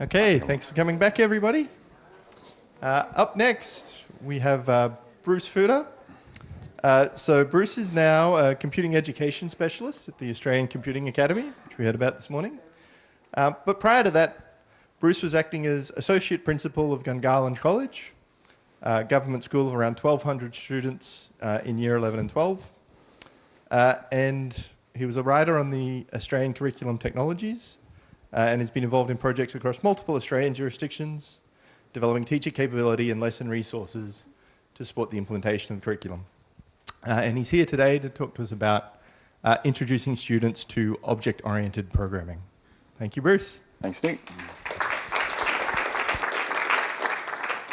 Okay, thanks for coming back, everybody. Uh, up next, we have uh, Bruce Fuda. Uh, so Bruce is now a computing education specialist at the Australian Computing Academy, which we heard about this morning. Uh, but prior to that, Bruce was acting as associate principal of Gungahlin College, a government school of around 1,200 students uh, in year 11 and 12. Uh, and he was a writer on the Australian Curriculum Technologies uh, and has been involved in projects across multiple Australian jurisdictions, developing teacher capability and lesson resources to support the implementation of the curriculum. Uh, and he's here today to talk to us about uh, introducing students to object-oriented programming. Thank you, Bruce. Thanks, Nick.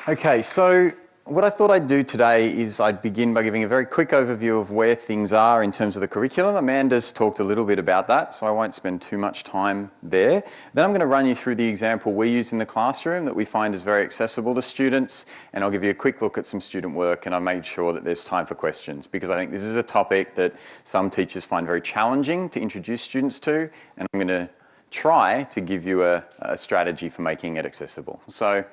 Okay, so what I thought I'd do today is I'd begin by giving a very quick overview of where things are in terms of the curriculum. Amanda's talked a little bit about that, so I won't spend too much time there. Then I'm going to run you through the example we use in the classroom that we find is very accessible to students, and I'll give you a quick look at some student work, and I made sure that there's time for questions, because I think this is a topic that some teachers find very challenging to introduce students to, and I'm going to try to give you a, a strategy for making it accessible. So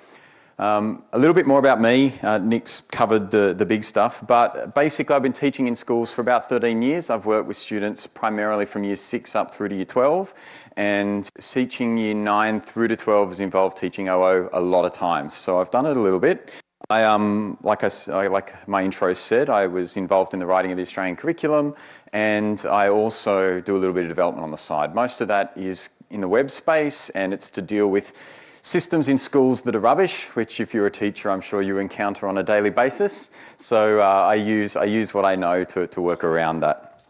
um, a little bit more about me. Uh, Nick's covered the, the big stuff, but basically I've been teaching in schools for about 13 years. I've worked with students primarily from year 6 up through to year 12, and teaching year 9 through to 12 has involved teaching OO a lot of times. So I've done it a little bit. I, um, like, I, like my intro said, I was involved in the writing of the Australian curriculum, and I also do a little bit of development on the side. Most of that is in the web space, and it's to deal with systems in schools that are rubbish, which if you're a teacher, I'm sure you encounter on a daily basis. So uh, I, use, I use what I know to, to work around that.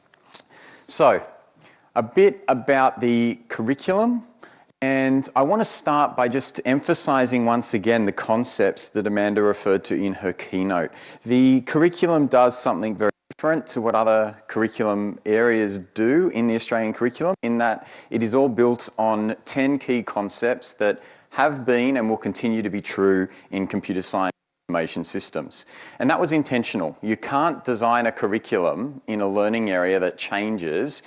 So a bit about the curriculum. And I want to start by just emphasizing once again the concepts that Amanda referred to in her keynote. The curriculum does something very different to what other curriculum areas do in the Australian curriculum in that it is all built on 10 key concepts that have been and will continue to be true in computer science information systems. And that was intentional. You can't design a curriculum in a learning area that changes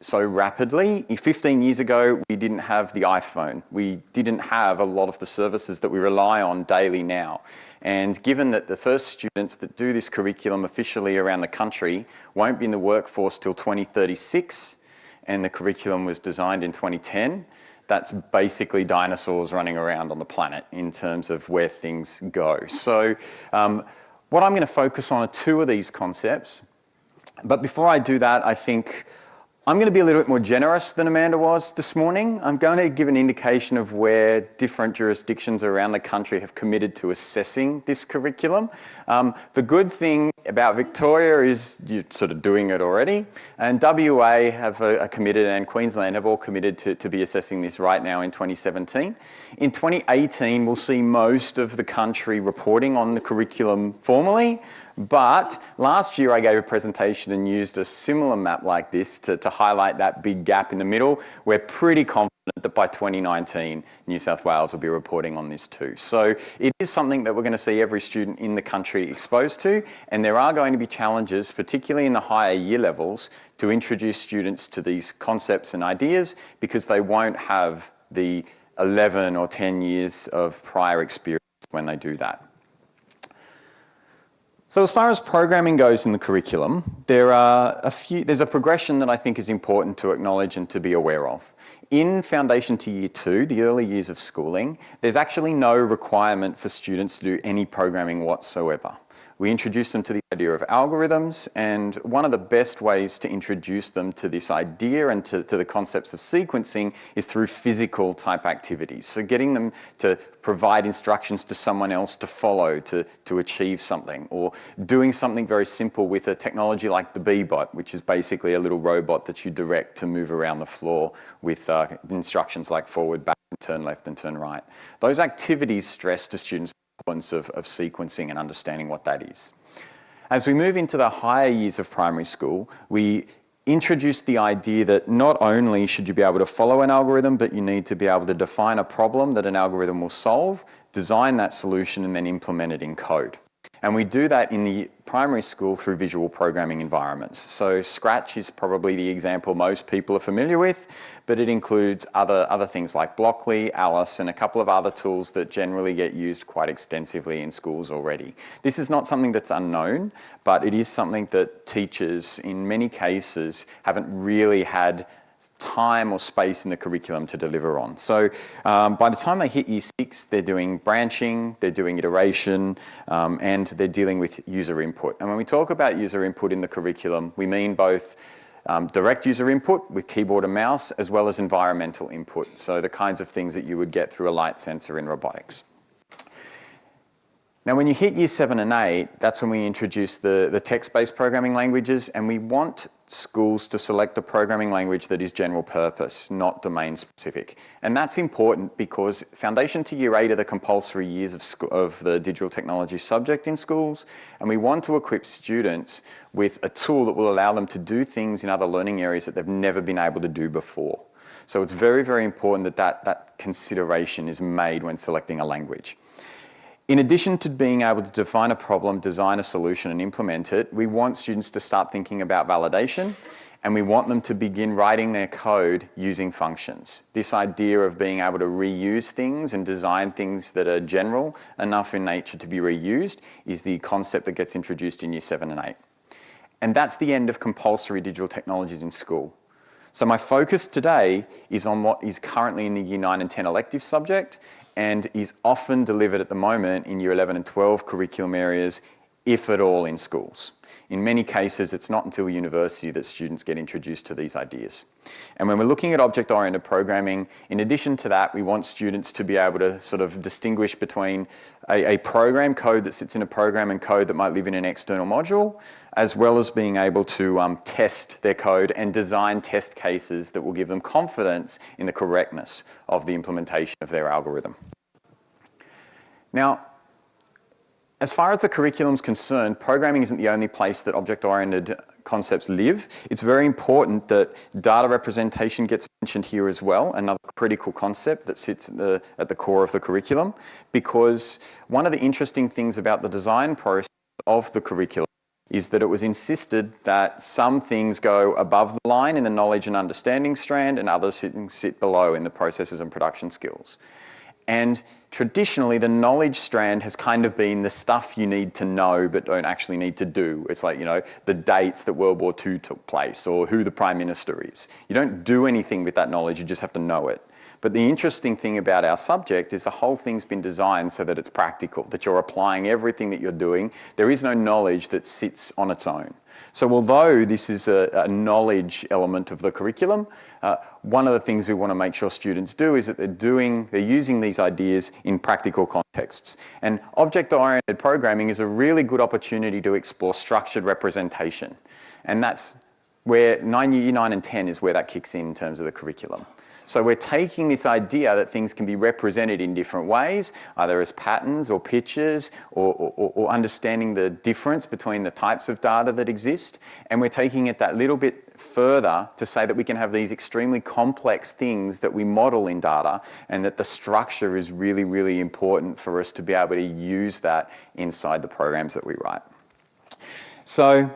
so rapidly. 15 years ago, we didn't have the iPhone. We didn't have a lot of the services that we rely on daily now. And given that the first students that do this curriculum officially around the country won't be in the workforce till 2036, and the curriculum was designed in 2010, that's basically dinosaurs running around on the planet in terms of where things go. So um, what I'm going to focus on are two of these concepts. But before I do that, I think I'm going to be a little bit more generous than Amanda was this morning. I'm going to give an indication of where different jurisdictions around the country have committed to assessing this curriculum. Um, the good thing about Victoria is you're sort of doing it already, and WA have uh, committed and Queensland have all committed to, to be assessing this right now in 2017. In 2018, we'll see most of the country reporting on the curriculum formally, but last year I gave a presentation and used a similar map like this to, to highlight that big gap in the middle. We're pretty confident that by 2019 New South Wales will be reporting on this too. So it is something that we're going to see every student in the country exposed to and there are going to be challenges, particularly in the higher year levels, to introduce students to these concepts and ideas because they won't have the 11 or 10 years of prior experience when they do that. So as far as programming goes in the curriculum, there are a few, there's a progression that I think is important to acknowledge and to be aware of. In Foundation to Year 2, the early years of schooling, there's actually no requirement for students to do any programming whatsoever. We introduce them to the idea of algorithms and one of the best ways to introduce them to this idea and to, to, the concepts of sequencing is through physical type activities. So getting them to provide instructions to someone else to follow to, to achieve something or doing something very simple with a technology like the Bee-Bot, which is basically a little robot that you direct to move around the floor with uh, instructions like forward, back, turn left and turn right. Those activities stress to students of, of sequencing and understanding what that is. As we move into the higher years of primary school, we introduce the idea that not only should you be able to follow an algorithm, but you need to be able to define a problem that an algorithm will solve, design that solution, and then implement it in code. And we do that in the primary school through visual programming environments. So Scratch is probably the example most people are familiar with, but it includes other, other things like Blockly, Alice, and a couple of other tools that generally get used quite extensively in schools already. This is not something that's unknown, but it is something that teachers, in many cases, haven't really had time or space in the curriculum to deliver on. So um, by the time they hit year six, they're doing branching, they're doing iteration, um, and they're dealing with user input. And when we talk about user input in the curriculum, we mean both um, direct user input with keyboard and mouse, as well as environmental input. So the kinds of things that you would get through a light sensor in robotics. Now, when you hit year seven and eight, that's when we introduce the, the text-based programming languages, and we want schools to select a programming language that is general purpose, not domain specific. And that's important because foundation to year eight are the compulsory years of, of the digital technology subject in schools, and we want to equip students with a tool that will allow them to do things in other learning areas that they've never been able to do before. So it's very, very important that that, that consideration is made when selecting a language. In addition to being able to define a problem, design a solution and implement it, we want students to start thinking about validation and we want them to begin writing their code using functions. This idea of being able to reuse things and design things that are general enough in nature to be reused is the concept that gets introduced in year seven and eight. And that's the end of compulsory digital technologies in school. So my focus today is on what is currently in the year 9 and 10 elective subject and is often delivered at the moment in year 11 and 12 curriculum areas, if at all in schools. In many cases, it's not until university that students get introduced to these ideas. And when we're looking at object-oriented programming, in addition to that, we want students to be able to sort of distinguish between a, a program code that sits in a program and code that might live in an external module, as well as being able to um, test their code and design test cases that will give them confidence in the correctness of the implementation of their algorithm. Now, as far as the curriculum is concerned, programming isn't the only place that object-oriented concepts live. It's very important that data representation gets mentioned here as well, another critical concept that sits at the, at the core of the curriculum, because one of the interesting things about the design process of the curriculum is that it was insisted that some things go above the line in the knowledge and understanding strand and others sit, sit below in the processes and production skills. And traditionally, the knowledge strand has kind of been the stuff you need to know but don't actually need to do. It's like, you know, the dates that World War II took place or who the Prime Minister is. You don't do anything with that knowledge, you just have to know it. But the interesting thing about our subject is the whole thing's been designed so that it's practical, that you're applying everything that you're doing. There is no knowledge that sits on its own. So although this is a, a knowledge element of the curriculum, uh, one of the things we want to make sure students do is that they're doing, they're using these ideas in practical contexts. And object-oriented programming is a really good opportunity to explore structured representation. And that's where nine, year 9 and 10 is where that kicks in in terms of the curriculum. So we're taking this idea that things can be represented in different ways, either as patterns or pictures or, or, or, understanding the difference between the types of data that exist. And we're taking it that little bit further to say that we can have these extremely complex things that we model in data and that the structure is really, really important for us to be able to use that inside the programs that we write. So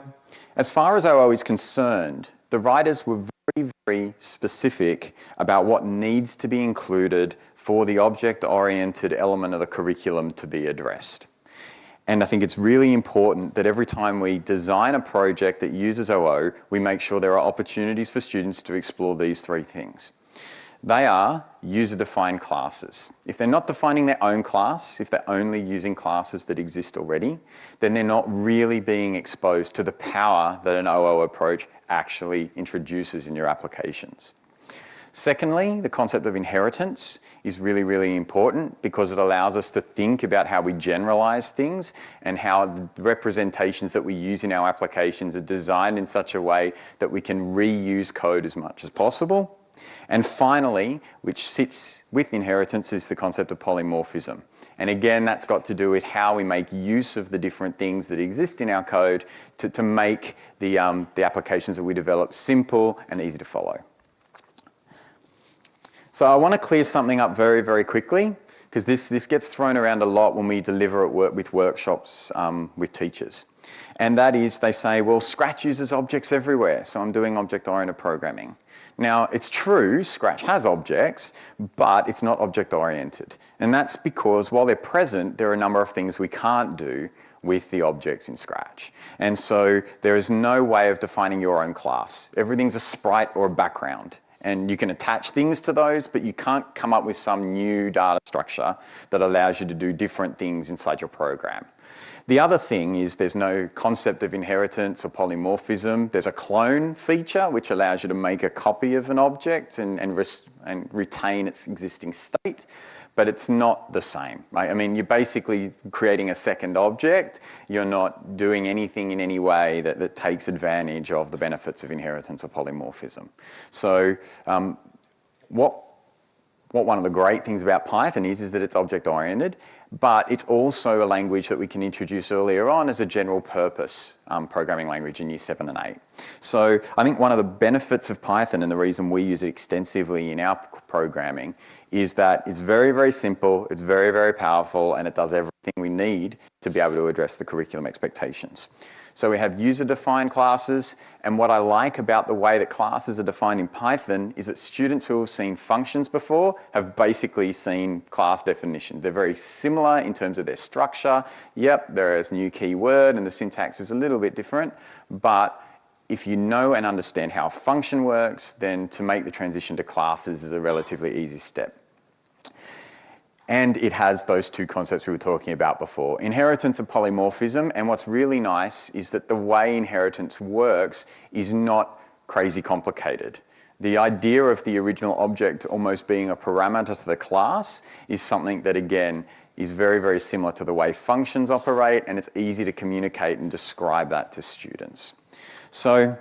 as far as OO is concerned, the writers were very, very specific about what needs to be included for the object-oriented element of the curriculum to be addressed. And I think it's really important that every time we design a project that uses OO, we make sure there are opportunities for students to explore these three things. They are user-defined classes. If they're not defining their own class, if they're only using classes that exist already, then they're not really being exposed to the power that an OO approach actually introduces in your applications. Secondly, the concept of inheritance is really, really important because it allows us to think about how we generalize things and how the representations that we use in our applications are designed in such a way that we can reuse code as much as possible and finally, which sits with inheritance, is the concept of polymorphism. And again, that's got to do with how we make use of the different things that exist in our code to, to make the, um, the applications that we develop simple and easy to follow. So I want to clear something up very, very quickly because this, this gets thrown around a lot when we deliver it work, with workshops um, with teachers. And that is, they say, well, Scratch uses objects everywhere, so I'm doing object-oriented programming. Now, it's true, Scratch has objects, but it's not object-oriented. And that's because while they're present, there are a number of things we can't do with the objects in Scratch. And so there is no way of defining your own class. Everything's a sprite or a background. And you can attach things to those, but you can't come up with some new data structure that allows you to do different things inside your program. The other thing is there's no concept of inheritance or polymorphism. There's a clone feature which allows you to make a copy of an object and, and, and retain its existing state but it's not the same, right? I mean, you're basically creating a second object. You're not doing anything in any way that, that takes advantage of the benefits of inheritance or polymorphism. So um, what, what one of the great things about Python is, is that it's object-oriented but it's also a language that we can introduce earlier on as a general purpose um, programming language in year seven and eight. So I think one of the benefits of Python and the reason we use it extensively in our programming is that it's very, very simple, it's very, very powerful, and it does everything we need to be able to address the curriculum expectations. So we have user-defined classes, and what I like about the way that classes are defined in Python is that students who have seen functions before have basically seen class definition. They're very similar in terms of their structure. Yep, there is new keyword and the syntax is a little bit different, but if you know and understand how a function works, then to make the transition to classes is a relatively easy step. And it has those two concepts we were talking about before, inheritance and polymorphism. And what's really nice is that the way inheritance works is not crazy complicated. The idea of the original object almost being a parameter to the class is something that, again, is very, very similar to the way functions operate, and it's easy to communicate and describe that to students. So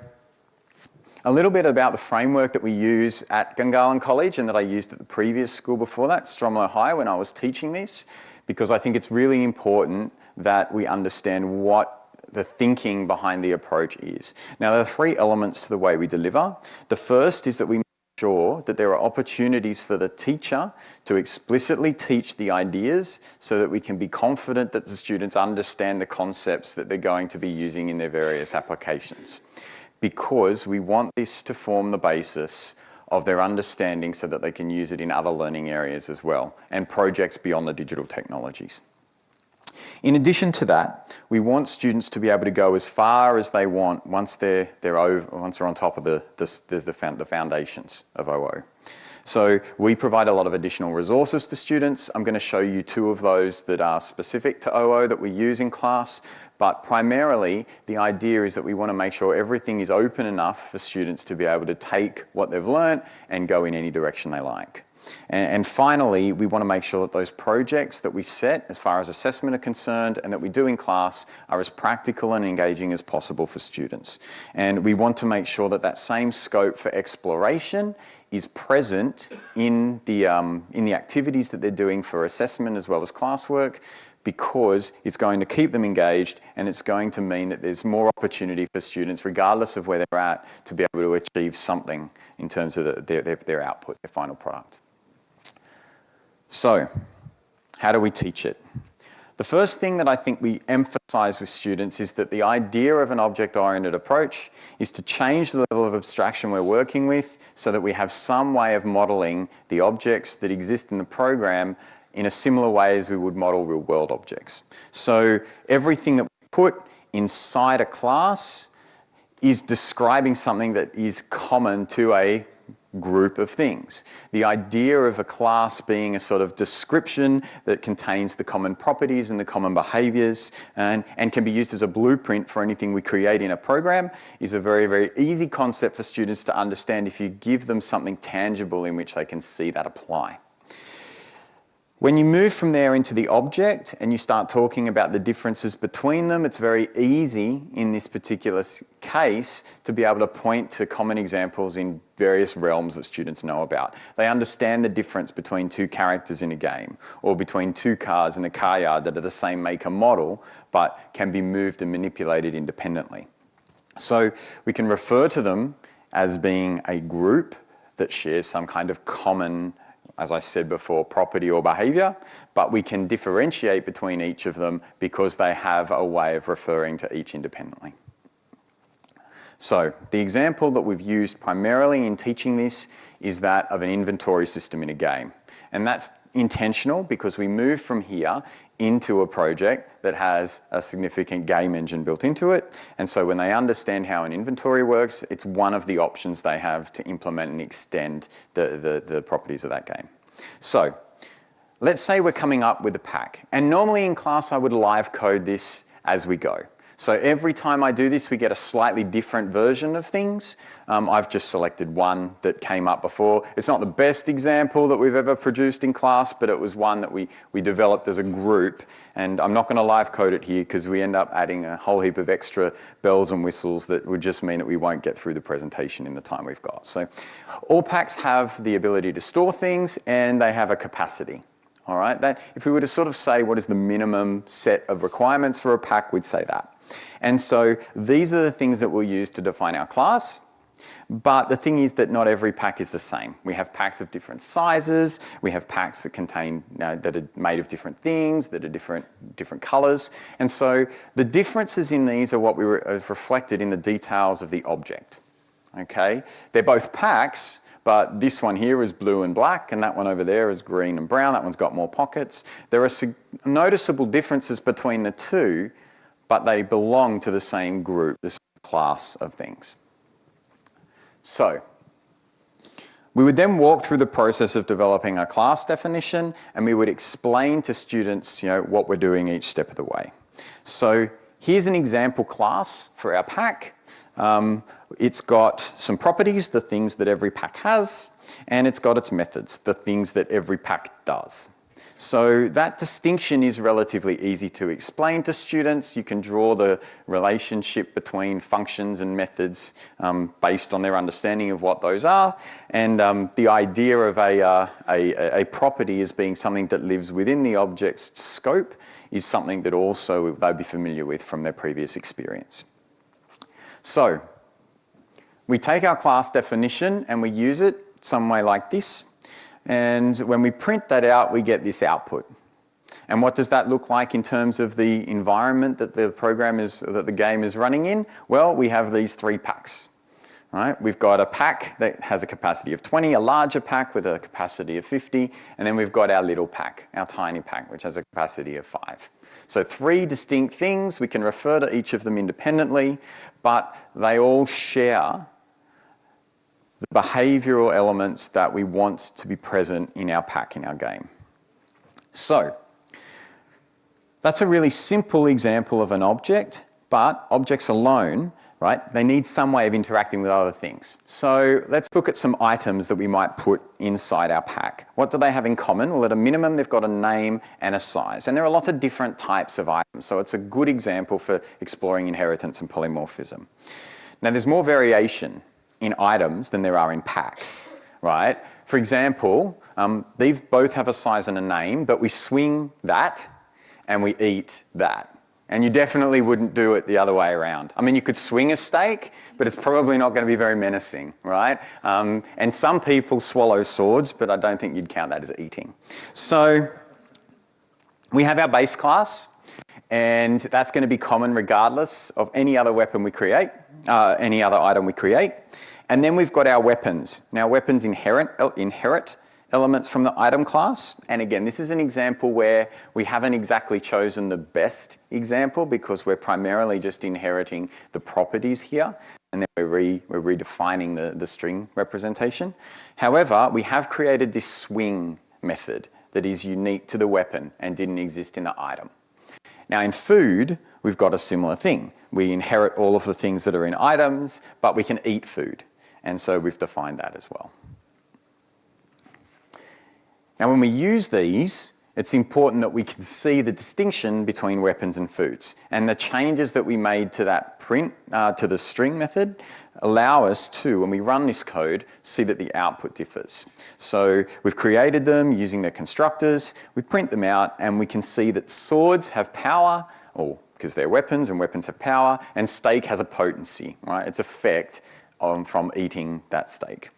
a little bit about the framework that we use at Gungahlin College and that I used at the previous school before that, Stromlo High, when I was teaching this, because I think it's really important that we understand what the thinking behind the approach is. Now, there are three elements to the way we deliver. The first is that we make sure that there are opportunities for the teacher to explicitly teach the ideas so that we can be confident that the students understand the concepts that they're going to be using in their various applications because we want this to form the basis of their understanding so that they can use it in other learning areas as well and projects beyond the digital technologies. In addition to that, we want students to be able to go as far as they want once they're, they're, over, once they're on top of the, the, the, the foundations of OO. So we provide a lot of additional resources to students. I'm going to show you two of those that are specific to OO that we use in class. But primarily, the idea is that we want to make sure everything is open enough for students to be able to take what they've learned and go in any direction they like. And, and, finally, we want to make sure that those projects that we set as far as assessment are concerned and that we do in class are as practical and engaging as possible for students. And we want to make sure that that same scope for exploration is present in the, um, in the activities that they're doing for assessment as well as classwork because it's going to keep them engaged and it's going to mean that there's more opportunity for students, regardless of where they're at, to be able to achieve something in terms of the, their, their, their output, their final product. So, how do we teach it? The first thing that I think we emphasize with students is that the idea of an object-oriented approach is to change the level of abstraction we're working with so that we have some way of modeling the objects that exist in the program in a similar way as we would model real world objects. So everything that we put inside a class is describing something that is common to a group of things. The idea of a class being a sort of description that contains the common properties and the common behaviors and, and can be used as a blueprint for anything we create in a program is a very, very easy concept for students to understand if you give them something tangible in which they can see that apply. When you move from there into the object and you start talking about the differences between them, it's very easy in this particular case to be able to point to common examples in various realms that students know about. They understand the difference between two characters in a game or between two cars in a car yard that are the same make and model but can be moved and manipulated independently. So we can refer to them as being a group that shares some kind of common as I said before, property or behavior, but we can differentiate between each of them because they have a way of referring to each independently. So the example that we've used primarily in teaching this is that of an inventory system in a game. And that's intentional because we move from here into a project that has a significant game engine built into it. And so when they understand how an inventory works, it's one of the options they have to implement and extend the, the, the properties of that game. So let's say we're coming up with a pack. And normally in class, I would live code this as we go. So every time I do this, we get a slightly different version of things. Um, I've just selected one that came up before. It's not the best example that we've ever produced in class, but it was one that we, we developed as a group. And I'm not going to live code it here because we end up adding a whole heap of extra bells and whistles that would just mean that we won't get through the presentation in the time we've got. So all packs have the ability to store things and they have a capacity. All right, that, if we were to sort of say what is the minimum set of requirements for a pack, we'd say that. And so these are the things that we'll use to define our class. But the thing is that not every pack is the same. We have packs of different sizes. We have packs that contain, that are made of different things, that are different, different colors. And so the differences in these are what we re uh, reflected in the details of the object. Okay, they're both packs, but this one here is blue and black, and that one over there is green and brown. That one's got more pockets. There are noticeable differences between the two, but they belong to the same group, this class of things. So, we would then walk through the process of developing a class definition and we would explain to students you know, what we're doing each step of the way. So here's an example class for our pack. Um, it's got some properties, the things that every pack has, and it's got its methods, the things that every pack does. So that distinction is relatively easy to explain to students. You can draw the relationship between functions and methods um, based on their understanding of what those are. And um, the idea of a, uh, a, a property as being something that lives within the object's scope is something that also they'll be familiar with from their previous experience. So we take our class definition and we use it some way like this. And when we print that out, we get this output. And what does that look like in terms of the environment that the program is, that the game is running in? Well, we have these three packs. Right? We've got a pack that has a capacity of 20, a larger pack with a capacity of 50, and then we've got our little pack, our tiny pack, which has a capacity of five. So three distinct things, we can refer to each of them independently, but they all share the behavioural elements that we want to be present in our pack, in our game. So, that's a really simple example of an object, but objects alone, right, they need some way of interacting with other things. So let's look at some items that we might put inside our pack. What do they have in common? Well, at a minimum, they've got a name and a size. And there are lots of different types of items, so it's a good example for exploring inheritance and polymorphism. Now, there's more variation in items than there are in packs, right? For example, um, these both have a size and a name, but we swing that and we eat that. And you definitely wouldn't do it the other way around. I mean, you could swing a steak, but it's probably not going to be very menacing, right? Um, and some people swallow swords, but I don't think you'd count that as eating. So we have our base class, and that's going to be common regardless of any other weapon we create, uh, any other item we create. And then we've got our weapons. Now weapons inherit, inherit elements from the item class. And again, this is an example where we haven't exactly chosen the best example because we're primarily just inheriting the properties here. And then we're, re, we're redefining the, the string representation. However, we have created this swing method that is unique to the weapon and didn't exist in the item. Now in food, we've got a similar thing. We inherit all of the things that are in items, but we can eat food. And so we've defined that as well. Now when we use these, it's important that we can see the distinction between weapons and foods. And the changes that we made to that print, uh, to the string method, allow us to, when we run this code, see that the output differs. So we've created them using their constructors, we print them out, and we can see that swords have power, or because they're weapons and weapons have power, and steak has a potency, right? Its effect um, from eating that steak.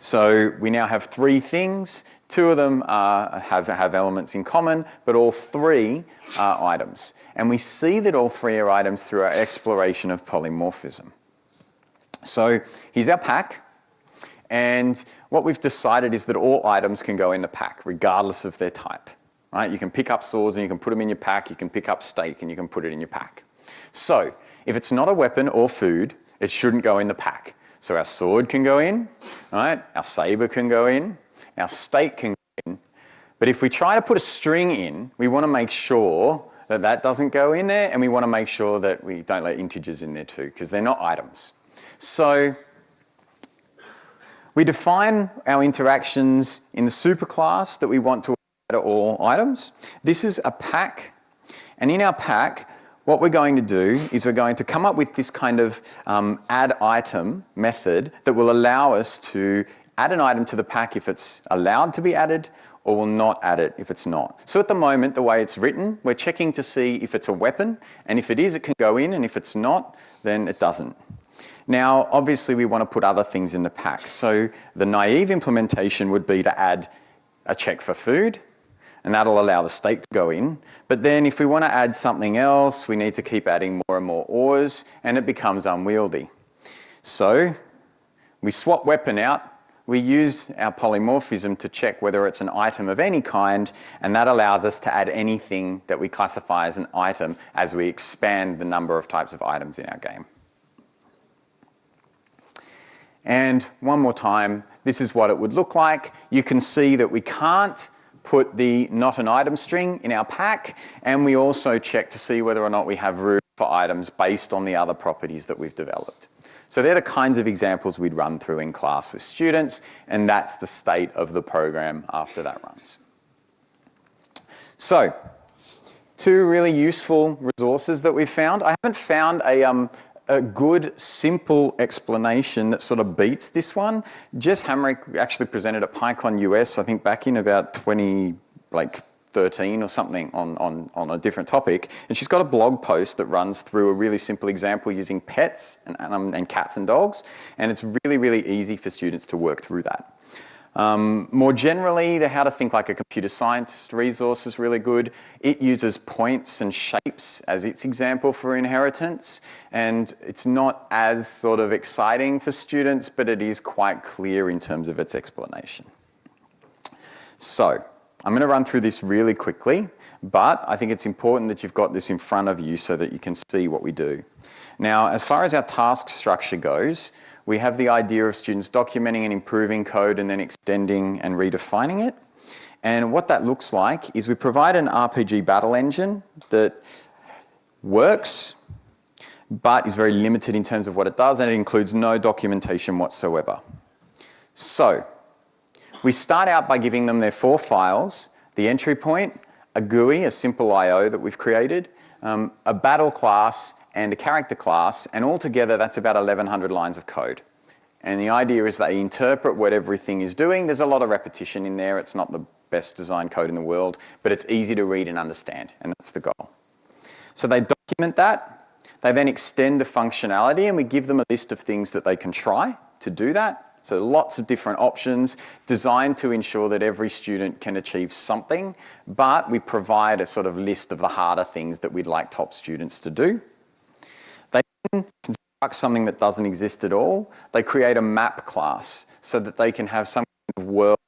So we now have three things. Two of them are, have, have elements in common, but all three are items. And we see that all three are items through our exploration of polymorphism. So here's our pack. And what we've decided is that all items can go in the pack, regardless of their type. Right? You can pick up swords and you can put them in your pack. You can pick up steak and you can put it in your pack. So if it's not a weapon or food, it shouldn't go in the pack. So our sword can go in, right? Our saber can go in, our steak can go in. But if we try to put a string in, we want to make sure that that doesn't go in there and we want to make sure that we don't let integers in there too because they're not items. So we define our interactions in the superclass that we want to add all items. This is a pack and in our pack what we're going to do is we're going to come up with this kind of um, add item method that will allow us to add an item to the pack if it's allowed to be added or will not add it if it's not. So at the moment, the way it's written, we're checking to see if it's a weapon, and if it is, it can go in, and if it's not, then it doesn't. Now, obviously, we want to put other things in the pack. So the naive implementation would be to add a check for food, and that'll allow the steak to go in. But then if we want to add something else, we need to keep adding more and more ores, and it becomes unwieldy. So we swap weapon out, we use our polymorphism to check whether it's an item of any kind, and that allows us to add anything that we classify as an item as we expand the number of types of items in our game. And one more time, this is what it would look like. You can see that we can't put the not an item string in our pack, and we also check to see whether or not we have room for items based on the other properties that we've developed. So they're the kinds of examples we'd run through in class with students, and that's the state of the program after that runs. So, two really useful resources that we've found. I haven't found a, um, a good, simple explanation that sort of beats this one. Jess Hamrick actually presented at PyCon US, I think back in about 20, like 13 or something on, on, on a different topic. And she's got a blog post that runs through a really simple example using pets and, and, and cats and dogs. And it's really, really easy for students to work through that. Um, more generally, the How to Think Like a Computer Scientist resource is really good. It uses points and shapes as its example for inheritance. And it's not as sort of exciting for students, but it is quite clear in terms of its explanation. So, I'm going to run through this really quickly, but I think it's important that you've got this in front of you so that you can see what we do. Now, as far as our task structure goes, we have the idea of students documenting and improving code and then extending and redefining it. And what that looks like is we provide an RPG battle engine that works, but is very limited in terms of what it does, and it includes no documentation whatsoever. So, we start out by giving them their four files, the entry point, a GUI, a simple I.O. that we've created, um, a battle class, and a character class, and altogether that's about 1100 lines of code. And the idea is they interpret what everything is doing. There's a lot of repetition in there. It's not the best designed code in the world, but it's easy to read and understand, and that's the goal. So they document that. They then extend the functionality, and we give them a list of things that they can try to do that. So lots of different options designed to ensure that every student can achieve something, but we provide a sort of list of the harder things that we'd like top students to do. Construct something that doesn't exist at all. They create a map class so that they can have some kind of world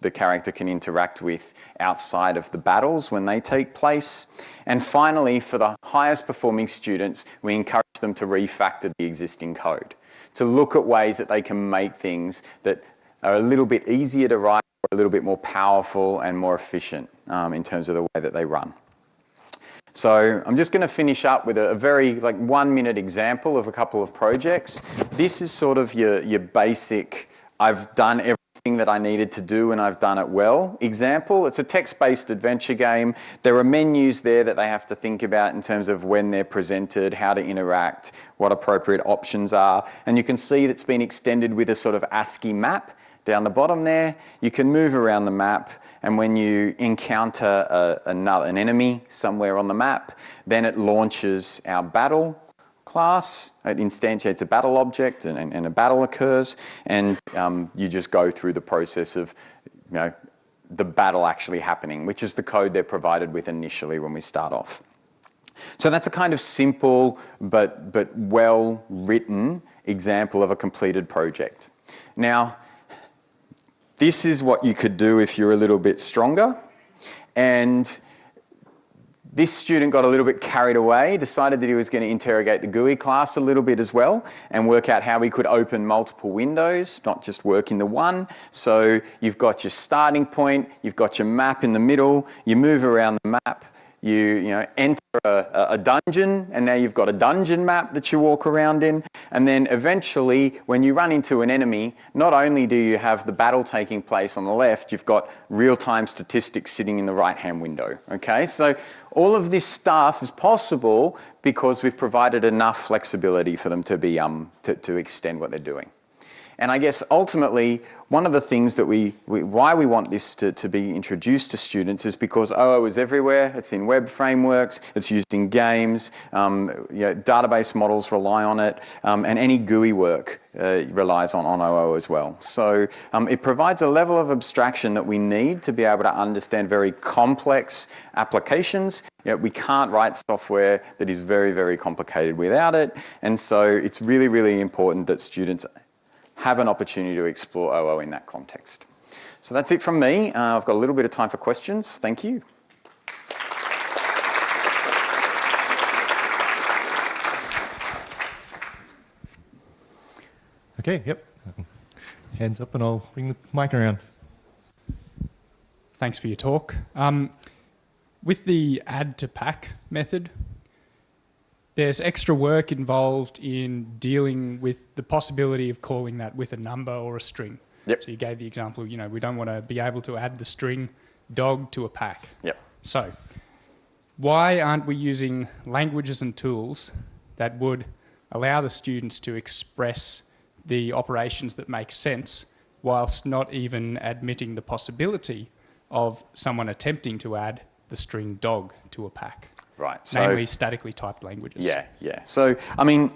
the character can interact with outside of the battles when they take place. And finally, for the highest performing students, we encourage them to refactor the existing code to look at ways that they can make things that are a little bit easier to write, a little bit more powerful and more efficient um, in terms of the way that they run. So I'm just going to finish up with a, a, very like one minute example of a couple of projects. This is sort of your, your basic, I've done everything that I needed to do and I've done it well. Example, it's a text-based adventure game. There are menus there that they have to think about in terms of when they're presented, how to interact, what appropriate options are. And you can see that's been extended with a sort of ASCII map down the bottom there. You can move around the map and when you encounter a, another, an enemy somewhere on the map, then it launches our battle class. It instantiates a battle object and, and, a battle occurs and um, you just go through the process of you know, the battle actually happening, which is the code they're provided with initially when we start off. So that's a kind of simple but, but well written example of a completed project. Now, this is what you could do if you're a little bit stronger. And this student got a little bit carried away, decided that he was going to interrogate the GUI class a little bit as well and work out how we could open multiple windows, not just work in the one. So you've got your starting point, you've got your map in the middle, you move around the map, you, you know, enter a, a, dungeon and now you've got a dungeon map that you walk around in. And then eventually when you run into an enemy, not only do you have the battle taking place on the left, you've got real-time statistics sitting in the right-hand window, okay? So all of this stuff is possible because we've provided enough flexibility for them to, be, um, to, to extend what they're doing. And I guess ultimately, one of the things that we, we, why we want this to, to be introduced to students is because OO is everywhere. It's in web frameworks, it's used in games, um, you know, database models rely on it, um, and any GUI work uh, relies on, on OO as well. So um, it provides a level of abstraction that we need to be able to understand very complex applications. You know, we can't write software that is very, very complicated without it. And so it's really, really important that students have an opportunity to explore OO in that context. So that's it from me. Uh, I've got a little bit of time for questions. Thank you. Okay, yep. Hands up and I'll bring the mic around. Thanks for your talk. Um, with the add to pack method, there's extra work involved in dealing with the possibility of calling that with a number or a string. Yep. So you gave the example, you know, we don't want to be able to add the string dog to a pack. Yep. So why aren't we using languages and tools that would allow the students to express the operations that make sense whilst not even admitting the possibility of someone attempting to add the string dog to a pack? Right. So, namely statically typed languages. Yeah, yeah. So, I mean,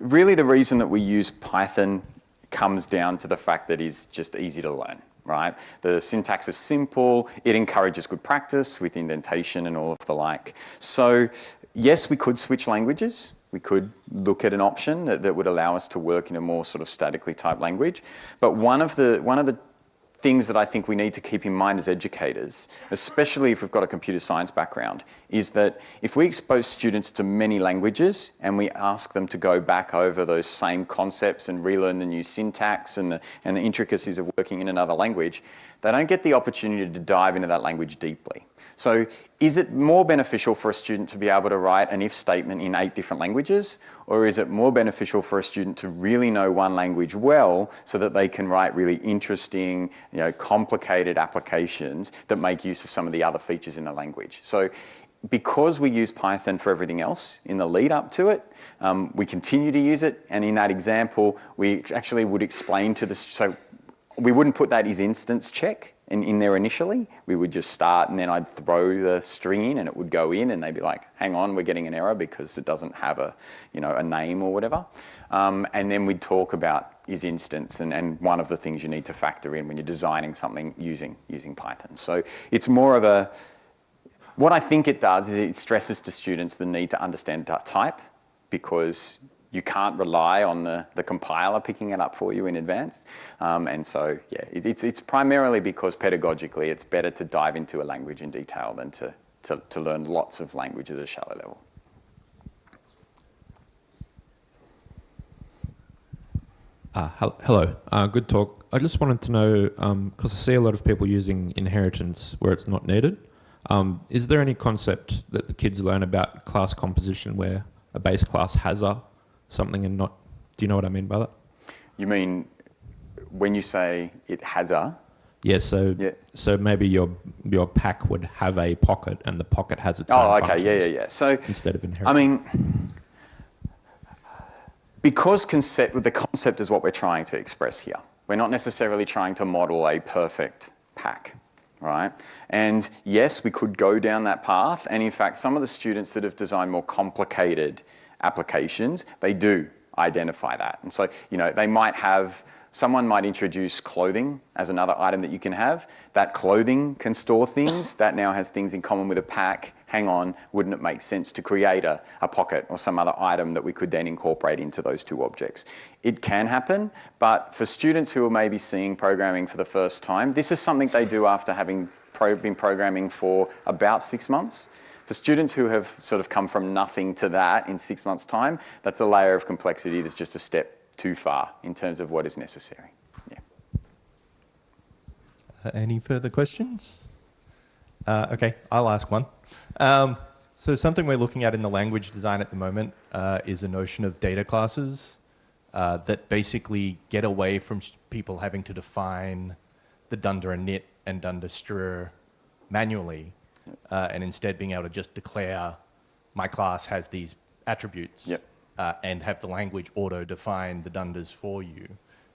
really the reason that we use Python comes down to the fact that it's just easy to learn, right? The syntax is simple, it encourages good practice with indentation and all of the like. So, yes, we could switch languages. We could look at an option that, that would allow us to work in a more sort of statically typed language. But one of the, one of the things that I think we need to keep in mind as educators, especially if we've got a computer science background, is that if we expose students to many languages and we ask them to go back over those same concepts and relearn the new syntax and the, and the intricacies of working in another language, they don't get the opportunity to dive into that language deeply. So is it more beneficial for a student to be able to write an if statement in eight different languages? Or is it more beneficial for a student to really know one language well so that they can write really interesting, you know, complicated applications that make use of some of the other features in the language? So because we use Python for everything else in the lead up to it, um, we continue to use it. And in that example, we actually would explain to the, so we wouldn't put that as instance check in, in there initially. We would just start and then I'd throw the string in and it would go in and they'd be like, hang on, we're getting an error because it doesn't have a, you know, a name or whatever. Um, and then we'd talk about isinstance and, and one of the things you need to factor in when you're designing something using, using Python. So it's more of a, what I think it does is it stresses to students the need to understand type because you can't rely on the, the compiler picking it up for you in advance. Um, and so, yeah, it, it's, it's primarily because pedagogically it's better to dive into a language in detail than to, to, to learn lots of languages at a shallow level. Uh, hello, uh, good talk. I just wanted to know, because um, I see a lot of people using inheritance where it's not needed. Um, is there any concept that the kids learn about class composition where a base class has a something and not, do you know what I mean by that? You mean when you say it has a? Yeah, so yeah. so maybe your your pack would have a pocket and the pocket has its oh, okay, yeah, yeah, yeah. So instead of inherit. I mean, because concept, the concept is what we're trying to express here. We're not necessarily trying to model a perfect pack, right? And yes, we could go down that path. And in fact, some of the students that have designed more complicated applications, they do identify that. And so, you know, they might have, someone might introduce clothing as another item that you can have. That clothing can store things. That now has things in common with a pack. Hang on, wouldn't it make sense to create a, a pocket or some other item that we could then incorporate into those two objects? It can happen, but for students who are maybe seeing programming for the first time, this is something they do after having pro been programming for about six months. For students who have sort of come from nothing to that in six months' time, that's a layer of complexity that's just a step too far in terms of what is necessary. Yeah. Uh, any further questions? Uh, okay, I'll ask one. Um, so something we're looking at in the language design at the moment uh, is a notion of data classes uh, that basically get away from people having to define the dunder init and dunder str manually, uh, and instead being able to just declare my class has these attributes Yep. Uh, and have the language auto-define the dunders for you.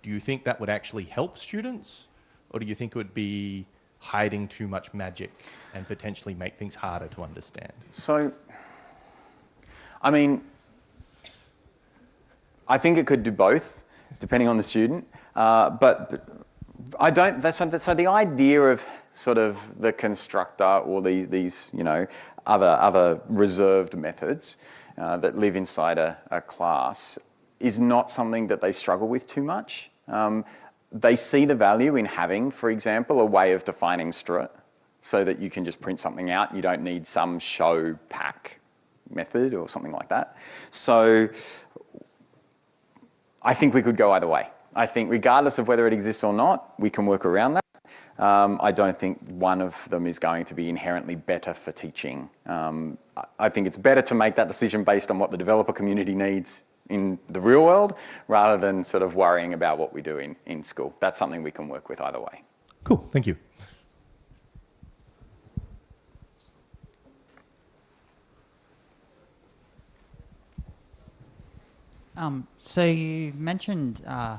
Do you think that would actually help students, or do you think it would be hiding too much magic and potentially make things harder to understand? So, I mean, I think it could do both, depending on the student. Uh, but, but I don't. That's, so the idea of sort of the constructor or the, these, you know, other other reserved methods uh, that live inside a, a class is not something that they struggle with too much. Um, they see the value in having, for example, a way of defining strut so that you can just print something out. You don't need some show pack method or something like that. So I think we could go either way. I think regardless of whether it exists or not, we can work around that. Um, I don't think one of them is going to be inherently better for teaching. Um, I- I think it's better to make that decision based on what the developer community needs in the real world rather than sort of worrying about what we do in, in school. That's something we can work with either way. Cool, thank you. Um, so you mentioned, uh,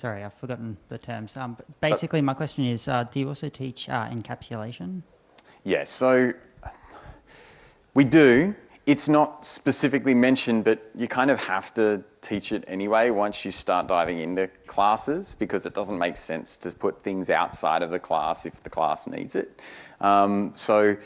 sorry, I've forgotten the terms. Um, but basically, my question is, uh, do you also teach uh, encapsulation? Yes, so we do. It's not specifically mentioned, but you kind of have to teach it anyway once you start diving into classes because it doesn't make sense to put things outside of the class if the class needs it. Um, so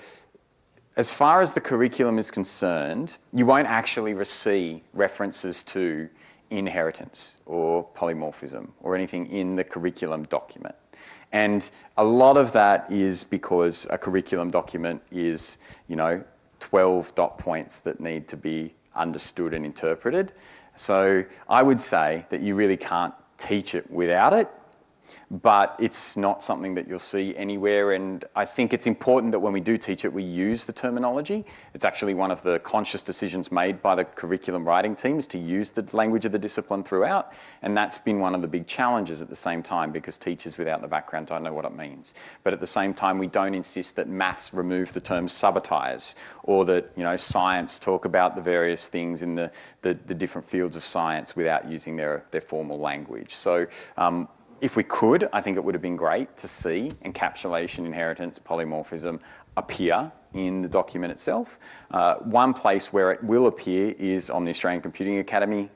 as far as the curriculum is concerned, you won't actually receive references to inheritance or polymorphism or anything in the curriculum document. And a lot of that is because a curriculum document is, you know, 12 dot points that need to be understood and interpreted. So I would say that you really can't teach it without it but it's not something that you'll see anywhere. And I think it's important that when we do teach it, we use the terminology. It's actually one of the conscious decisions made by the curriculum writing team is to use the language of the discipline throughout. And that's been one of the big challenges at the same time because teachers without the background don't know what it means. But at the same time, we don't insist that maths remove the term sabotage or that, you know, science talk about the various things in the, the, the different fields of science without using their, their formal language. So um, if we could, I think it would have been great to see encapsulation, inheritance, polymorphism appear in the document itself. Uh, one place where it will appear is on the Australian Computing Academy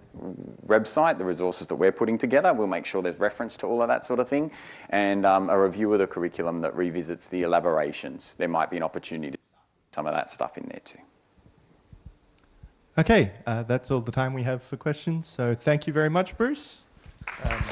website, the resources that we're putting together. We'll make sure there's reference to all of that sort of thing. And um, a review of the curriculum that revisits the elaborations. There might be an opportunity to put some of that stuff in there too. Okay, uh, that's all the time we have for questions. So thank you very much, Bruce. Um,